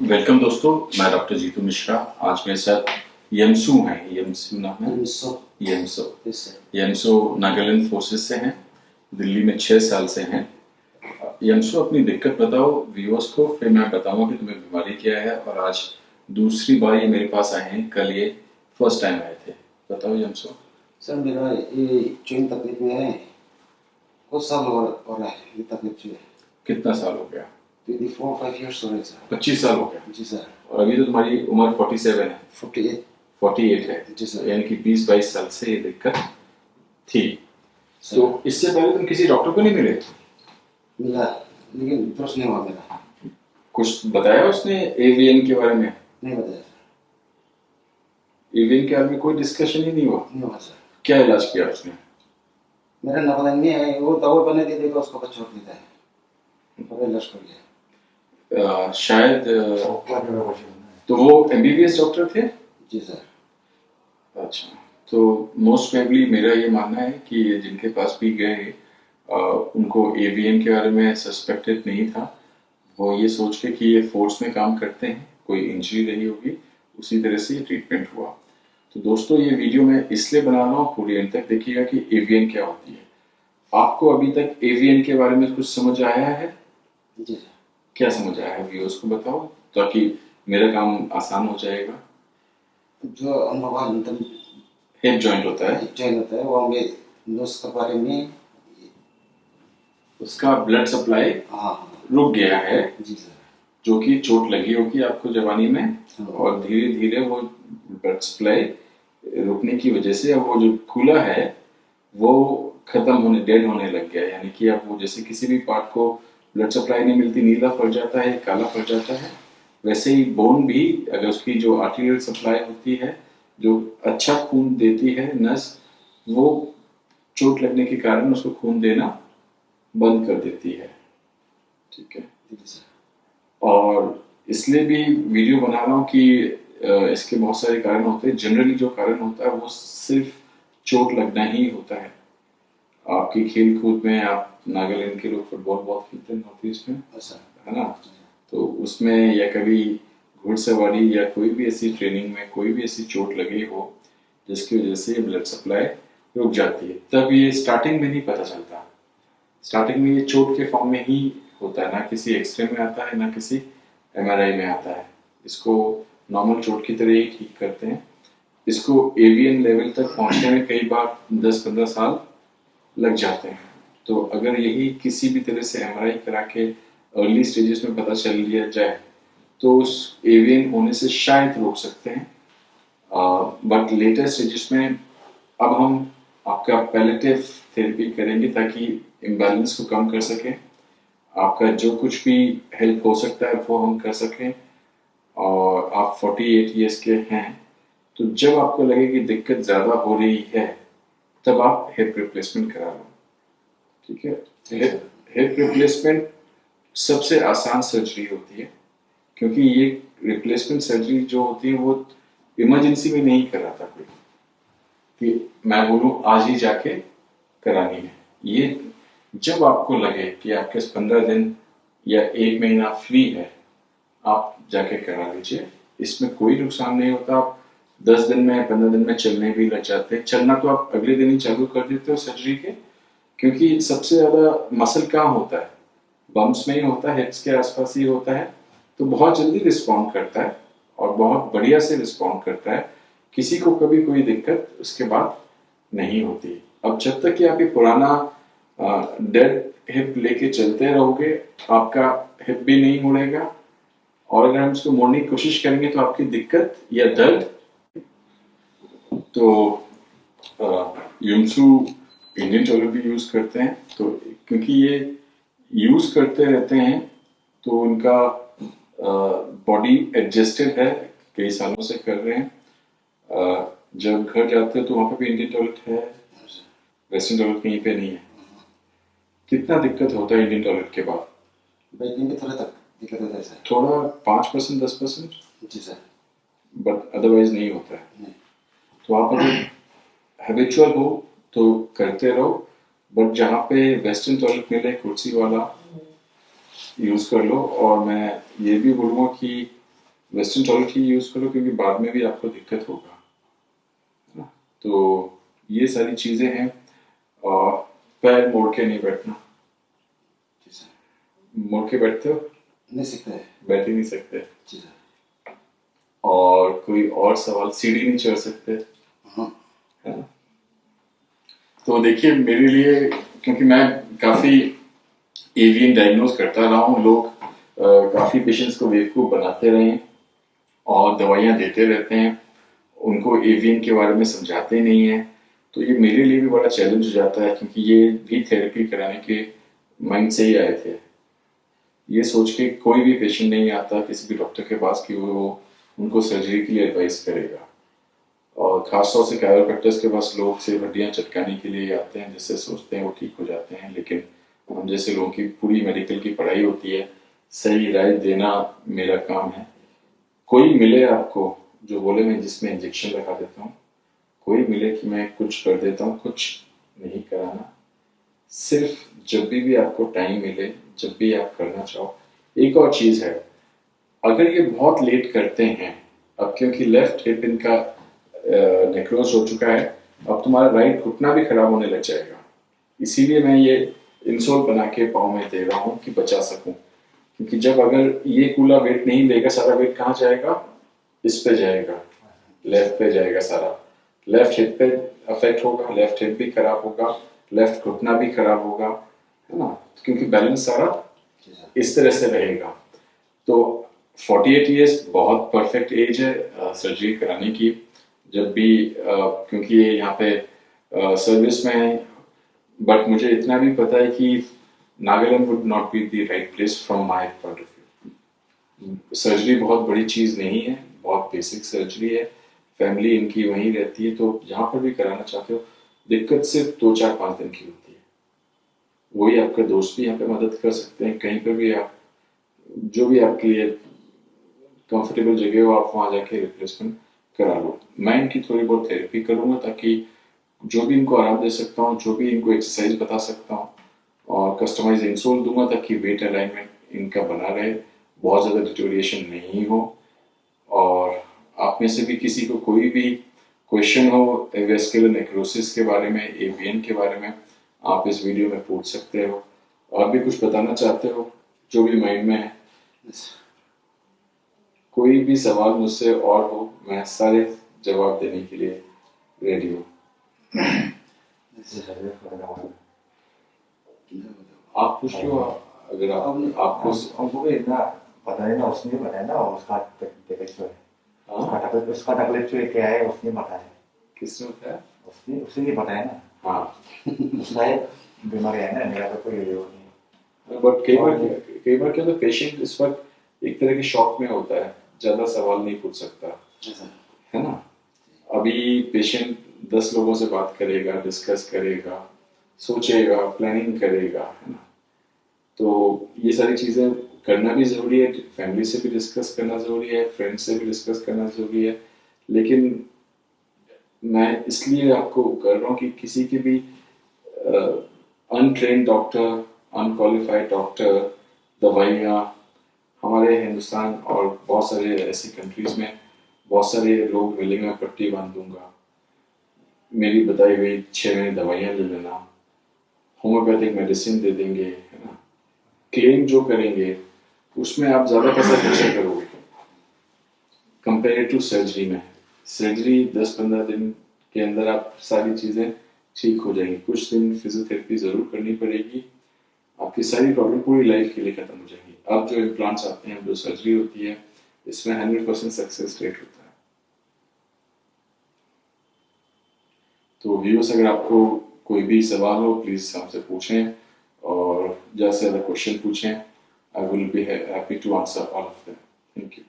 Welcome दोस्तों मैं doctor Jitu Mishra आज मेरे साथ यमसू हैं। यमसू नाम है? यमसो। यमसो। नागालैंड फोर्सेस से हैं दिल्ली में छः साल से हैं। यमसो अपनी दिक्कत बताओ व्यूअर्स को फिर मैं बताऊँगा कि तुम्हें बीमारी क्या है और आज दूसरी बार ये मेरे पास आए हैं कल ये फ़र्स्ट टाइम आए थे। बताओ यमसो। सर मेरा ये चेन तकलीफ़ में है कुछ साल हो रहा है ये तकलीफ़ कितना साल हो गया? ट्वेंटी फोर फाइव ईयर्स हो रहे सर पच्चीस साल हो गया जी सर और अभी तो तुम्हारी उम्र फोर्टी सेवन है। फोर्टी एट फोर्टी एट है। जी सर यानी कि बीस बाईस साल से ये दिक्कत थी। तो इससे पहले तुम किसी डॉक्टर को नहीं मिले? मिला लेकिन नहीं हुआ मेरा। कुछ बताया उसने एवीएन के बारे में? नहीं बताया सर एवीएन के बारे में कोई डिस्कशन ही नहीं हुआ? नहीं हुआ सर क्या इलाज किया उसने? मेरा नहीं है वो दवा बना के देगा उसको छोड़ देता है। और इलाज शायद तो वो एमबीबीएस डॉक्टर थे? जी सर। अच्छा तो मोस्ट प्रोबेबली मेरा ये मानना है कि जिनके पास भी गए अ, उनको एवीएन के बारे में सस्पेक्टेड नहीं था। वो ये सोच के कि ये फोर्स में काम करते हैं कोई इंजरी रही होगी उसी तरह से ये ट्रीटमेंट हुआ। तो दोस्तों ये वीडियो मैं इसलिए बना रहा हूँ पूरी एंड तक देखिएगा कि एवीएन क्या होती है। आपको अभी तक एवीएन के बारे में कुछ समझ आया है? जी सर। क्या समझ आया है व्यूअर्स को बताओ ताकि मेरा काम आसान हो जाएगा? जो अनुभव अंतम हिप जॉइंट होता है। चैन होता है वो हमें नोस के बारे में उसका ब्लड सप्लाई हाँ हाँ। रुक गया है। जी सर। जो कि चोट लगी होगी आपको जवानी में हाँ। और धीरे धीरे वो ब्लड सप्लाई रुकने की वजह से वो जो खुला है वो खत्म होने डेड होने लग गया है। यानी कि आप वो जैसे किसी भी पार्ट को ब्लड सप्लाई नहीं मिलती नीला पड़ जाता है, काला पड़ जाता है। वैसे ही बोन भी, अगर उसकी जो आर्टीरियल सप्लाई होती है, जो अच्छा खून देती है नस वो चोट लगने के कारण उसको खून देना बंद कर देती है। ठीक है? और इसलिए भी वीडियो बना रहा हूँ कि इसके बहुत सारे कारण होते हैं। जनरली जो कारण होता है, वो सिर्फ़ चोट लगना ही होता है। आपकी खेल कूद में आप नागालैंड के लोग फुटबॉल बहुत खेलते हैं नॉर्थ ईस्ट में सर है ना? तो उसमें या कभी घुड़सवारी या कोई भी ऐसी ट्रेनिंग में कोई भी ऐसी चोट लगी हो जिसकी वजह से ब्लड सप्लाई रुक जाती है। तब ये स्टार्टिंग में नहीं पता चलता। स्टार्टिंग में ये चोट के फॉर्म में ही होता है ना किसी एक्सरे में आता है ना किसी एमआरआई में आता है। इसको नॉर्मल चोट की तरह ही ठीक करते हैं। इसको एवियन लेवल तक पहुँचने में कई बार 10-15 साल लग जाते हैं। तो अगर यही किसी भी तरह से एमआरआई करा के अर्ली स्टेजेस में पता चल लिया जाए तो उस एवीएन होने से शायद रोक सकते हैं। बट लेटर स्टेजेस में अब हम आपका पैलेटिव थेरेपी करेंगे ताकि इम्बैलेंस को कम कर सकें। आपका जो कुछ भी हेल्प हो सकता है, वो हम कर सकें। और आप 48 इयर्स के हैं तो जब आपको लगे कि दिक्कत ज़्यादा हो रही है तब आप हिप रिप्लेसमेंट करा लो। ठीक है? हिप रिप्लेसमेंट सबसे आसान सर्जरी होती है, क्योंकि ये रिप्लेसमेंट सर्जरी जो होती है वो इमरजेंसी में नहीं कराता कोई। कि मैं बोलूँ, आज ही जाके करानी है। ये जब आपको लगे कि आपके पंद्रह दिन या एक महीना फ्री है, आप जाके करा लीजिए। इसमें कोई नुकसान नहीं होता। आप दस दिन में, पंद्रह दिन में चलने भी लग जाते। हैं चलना तो आप अगले दिन ही चालू कर देते हो सर्जरी के, क्योंकि सबसे ज़्यादा मसल कहाँ होता है? बम्स में ही होता है हिप्स के आसपास ही होता है। तो बहुत जल्दी रिस्पॉन्ड करता है और बहुत बढ़िया से रिस्पॉन्ड करता है। किसी को कभी कोई दिक्कत उसके बाद नहीं होती। अब जब तक कि आप ये पुराना डेड हिप लेके चलते रहोगे, आपका हिप भी नहीं मुड़ेगा। और अगर हम इसको मोड़ने की कोशिश करेंगे तो आपकी दिक्कत या दर्द तो यूमसू इंडियन टॉयलेट भी यूज़ करते हैं तो क्योंकि ये यूज़ करते रहते हैं तो उनका बॉडी एडजस्टेड है कई सालों से कर रहे हैं। अ, जब घर जाते हैं तो वहाँ पे भी इंडियन टॉयलेट है वेस्टर्न टॉयलेट कहीं पे नहीं है। कितना दिक्कत होता है इंडियन टॉयलेट के बाद? थोड़ा तक दिक्कत होता है सर थोड़ा पाँच परसेंट दस परसेंट? जी सर बट अदरवाइज़ नहीं होता है। नहीं। तो आप अगर हैबिचुअल हो तो करते रहो बट जहाँ पे वेस्टर्न टॉयलेट मिले कुर्सी वाला यूज़ कर लो और मैं ये भी बोलूँगा कि वेस्टर्न टॉयलेट ही यूज़ करो क्योंकि बाद में भी आपको दिक्कत होगा है ना? तो ये सारी चीज़ें हैं और पैर मोड़ के नहीं बैठना। मोड़ के बैठते हो? नहीं सकते। बैठ ही नहीं सकते। और कोई और सवाल? सीढ़ी नहीं चढ़ सकते? हाँ। तो देखिए, मेरे लिए, क्योंकि मैं काफ़ी एवियन डायग्नोज करता रहा हूँ, लोग काफ़ी पेशेंट्स को बेवकूफ़ बनाते रहे और दवाइयाँ देते रहते हैं। उनको एवियन के बारे में समझाते नहीं हैं। तो ये मेरे लिए भी बड़ा चैलेंज हो जाता है, क्योंकि ये भी थेरेपी कराने के माइंड से ही आए थे। ये सोच के कोई भी पेशेंट नहीं आता, किसी भी डॉक्टर के पास कि वो उनको सर्जरी के लिए एडवाइस करेगा। और खासतौर से कैरोप्रैक्टर्स के पास लोग से हड्डियाँ चटकाने के लिए आते हैं, जिससे सोचते हैं वो ठीक हो जाते हैं, लेकिन हम जैसे लोगों की पूरी मेडिकल की पढ़ाई होती है, सही राय देना मेरा काम है। कोई मिले आपको जो बोले, मैं जिसमें इंजेक्शन लगा देता हूँ, कोई मिले कि मैं कुछ कर देता हूँ, कुछ नहीं कराना। सिर्फ़ जब भी भी आपको टाइम मिले, जब भी आप करना चाहो। एक और चीज़ है, अगर ये बहुत लेट करते हैं, अब क्योंकि लेफ़्ट हिप इनका नेक्रोज हो चुका है, अब तुम्हारा राइट घुटना भी खराब होने लग जाएगा। इसीलिए मैं ये इंसोल बना के पाँव में दे रहा हूँ कि बचा सकूँ। क्योंकि जब अगर ये कूला वेट नहीं लेगा, सारा वेट कहाँ जाएगा? इस पे जाएगा। लेफ़्ट पे जाएगा सारा। लेफ़्ट हिप पे अफेक्ट होगा लेफ़्ट हिप भी खराब होगा लेफ़्ट घुटना भी खराब होगा, है ना? क्योंकि बैलेंस सारा इस तरह से रहेगा। तो 48 इयर्स बहुत परफेक्ट एज है सर्जरी कराने की। जब भी क्योंकि ये यहाँ पे सर्विस में है बट मुझे इतना भी पता है कि Nagaland would not be the right place from my point of view surgery बहुत बड़ी चीज़ नहीं है, बहुत बेसिक सर्जरी है फैमिली इनकी वहीं रहती है तो जहाँ पर भी कराना चाहते हो, दिक्कत सिर्फ़ दो चार पाँच दिन की होती है। वही आपके दोस्त भी यहाँ पे मदद कर सकते हैं, कहीं पर भी आप, जो भी आपके लिए कंफर्टेबल जगह हो, आप वहाँ जाके रिप्लेसमेंट करा लो मैं इनकी थोड़ी बहुत थेरेपी करूँगा ताकि जो भी इनको आराम दे सकता हूँ, जो भी इनको एक्सरसाइज बता सकता हूँ और कस्टमाइज इंसोल दूँगा ताकि वेट अलाइनमेंट इनका बना रहे। बहुत ज़्यादा डिटोरिएशन नहीं हो और आप में से भी किसी को कोई भी क्वेश्चन हो वेस्कुलर नेक्रोसिस के बारे में एवियन के बारे में, आप इस वीडियो में पूछ सकते हो और भी कुछ बताना चाहते हो, जो भी माइंड में है। कोई भी सवाल मुझसे और हो मैं सारे जवाब देने के लिए रेडी हूँ। आप पूछ लो अगर आप आपको हम- हमको भी इतना पता नहीं ना उसने बताया ना उसका तकलीफ़ जो है? उसका हाँ तकलीफ़ उसका तकलीफ़ जो क्या है उसने बताया। किसने बताया? उसने उसने बताया ना। हाँ। उसका बीमारी है ना मेरा तो कोई वो नहीं बट कई बार कई बार क्या होता है पेशेंट इस वक्त एक तरह के शॉक में होता है। ज़्यादा सवाल नहीं पूछ सकता। है ना? अभी पेशेंट दस लोगों से बात करेगा डिस्कस करेगा सोचेगा प्लानिंग करेगा है ना? तो ये सारी चीज़ें करना भी ज़रूरी है फैमिली से भी डिस्कस करना ज़रूरी है फ्रेंड से भी डिस्कस करना ज़रूरी है। लेकिन मैं इसलिए आपको कर रहा हूँ कि किसी के भी अनट्रेन डॉक्टर अनक्वालिफाइड डॉक्टर दवाइयाँ हमारे हिंदुस्तान और बहुत सारे ऐसी कंट्रीज़ में बहुत सारे लोग मिलेंगे पट्टी बाँध दूँगा। मेरी बताई हुई छः महीने दवाइयाँ ले लेना। होम्योपैथिक मेडिसिन दे देंगे, है ना? क्लेम जो करेंगे, उसमें आप ज़्यादा पैसा खर्चा करोगे। कंपेयर टू सर्जरी में। सर्जरी दस पंद्रह दिन के अंदर आप सारी चीज़ें ठीक हो जाएँगी। कुछ दिन फिजियोथेरेपी ज़रूर करनी पड़ेगी। आपकी सारी प्रॉब्लम पूरी लाइफ के लिए खत्म हो जाएँगी। अब जो इम्प्लांट्स आते हैं, जो सर्जरी होती है, इसमें हंड्रेड परसेंट सक्सेस रेट होता है। तो व्यूअर्स अगर आपको कोई भी सवाल हो प्लीज़ हमसे पूछें और ज़्यादा से ज़्यादा क्वेश्चन पूछें I will be happy to answer all of them thank you